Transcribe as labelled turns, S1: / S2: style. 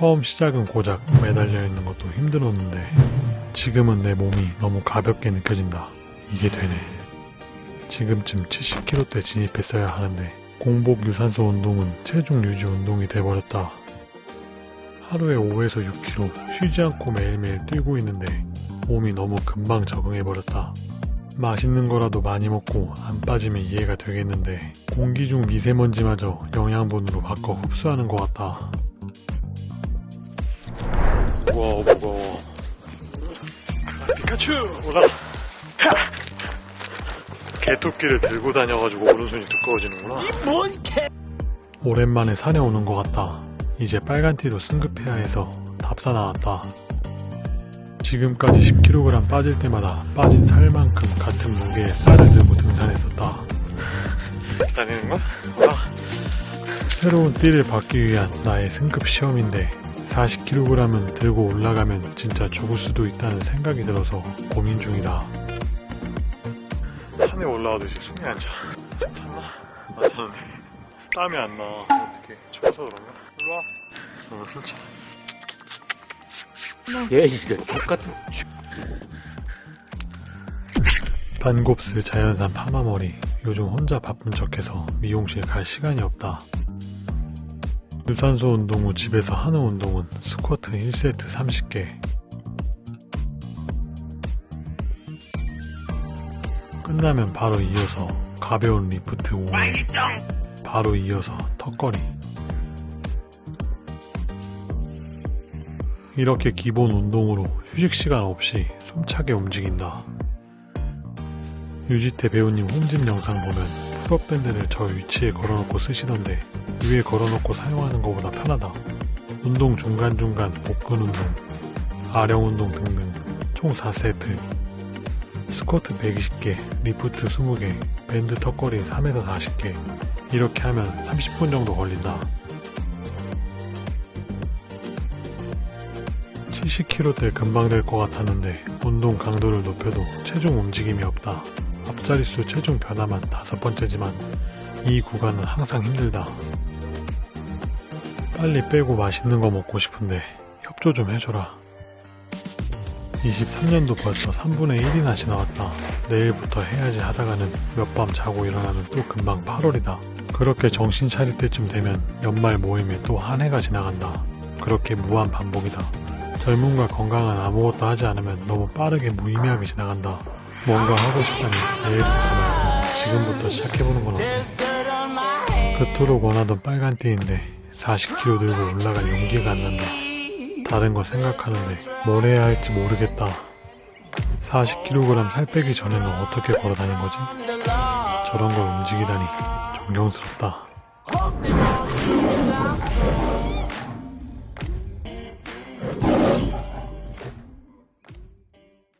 S1: 처음 시작은 고작 매달려 있는 것도 힘들었는데 지금은 내 몸이 너무 가볍게 느껴진다. 이게 되네. 지금쯤 70kg대 진입했어야 하는데 공복 유산소 운동은 체중 유지 운동이 돼버렸다. 하루에 5에서 6kg 쉬지 않고 매일매일 뛰고 있는데 몸이 너무 금방 적응해버렸다. 맛있는 거라도 많이 먹고 안 빠지면 이해가 되겠는데 공기 중 미세먼지마저 영양분으로 바꿔 흡수하는 것 같다. 무거워 무거워 피카츄 올라가. 개토끼를 들고 다녀가지고 오른손이 두꺼워지는구나.
S2: 뭔 개?
S1: 오랜만에 산에 오는 것 같다. 이제 빨간 티로 승급해야 해서 답사 나왔다. 지금까지 10kg 빠질 때마다 빠진 살만큼 같은 무게의 쌀을 들고 등산했었다. 다니는 거야? 새로운 띠를 받기 위한 나의 승급 시험인데 40kg은 들고 올라가면 진짜 죽을 수도 있다는 생각이 들어서 고민 중이다. 산에 올라가듯이 숨이 안 차. 숨 찼나? 안 차는데. 땀이 안 나. 어떻게 추워서 그런가? 일로와. 어, 숨 차.
S2: 얘 이제 똑같은
S1: 반곱슬 자연산 파마머리. 요즘 혼자 바쁜 척해서 미용실 갈 시간이 없다. 유산소 운동 후 집에서 하는 운동은 스쿼트 1세트 30개. 끝나면 바로 이어서 가벼운 리프트 5회. 바로 이어서 턱걸이. 이렇게 기본 운동으로 휴식 시간 없이 숨차게 움직인다. 유지태 배우님 홈집 영상 보면 pull-up 밴드를 저 위치에 걸어놓고 쓰시던데 위에 걸어놓고 사용하는 것보다 편하다. 운동 중간중간 복근 운동, 아령 운동 등등 총 4세트. 스쿼트 120개, 리프트 20개, 밴드 턱걸이 3에서 40개. 이렇게 하면 30분 정도 걸린다. 70kg대 금방 될 것 같았는데 운동 강도를 높여도 체중 움직임이 없다. 앞자릿수 체중 변화만 다섯 번째지만 이 구간은 항상 힘들다. 빨리 빼고 맛있는 거 먹고 싶은데 협조 좀 해줘라. 23년도 벌써 3분의 1이나 지나왔다. 내일부터 해야지 하다가는 몇 밤 자고 일어나면 또 금방 8월이다. 그렇게 정신 차릴 때쯤 되면 연말 모임에 또 한 해가 지나간다. 그렇게 무한 반복이다. 젊음과 건강은 아무것도 하지 않으면 너무 빠르게 무의미하게 지나간다. 뭔가 하고 싶다면 내일부터 말고 지금부터 시작해보는 건 어때? 그토록 원하던 빨간 띠인데 40kg 들고 올라갈 용기가 안 난다. 다른 거 생각하는데 뭘 해야 할지 모르겠다. 40kg 살 빼기 전에는 어떻게 걸어 다닌 거지? 저런 걸 움직이다니 존경스럽다.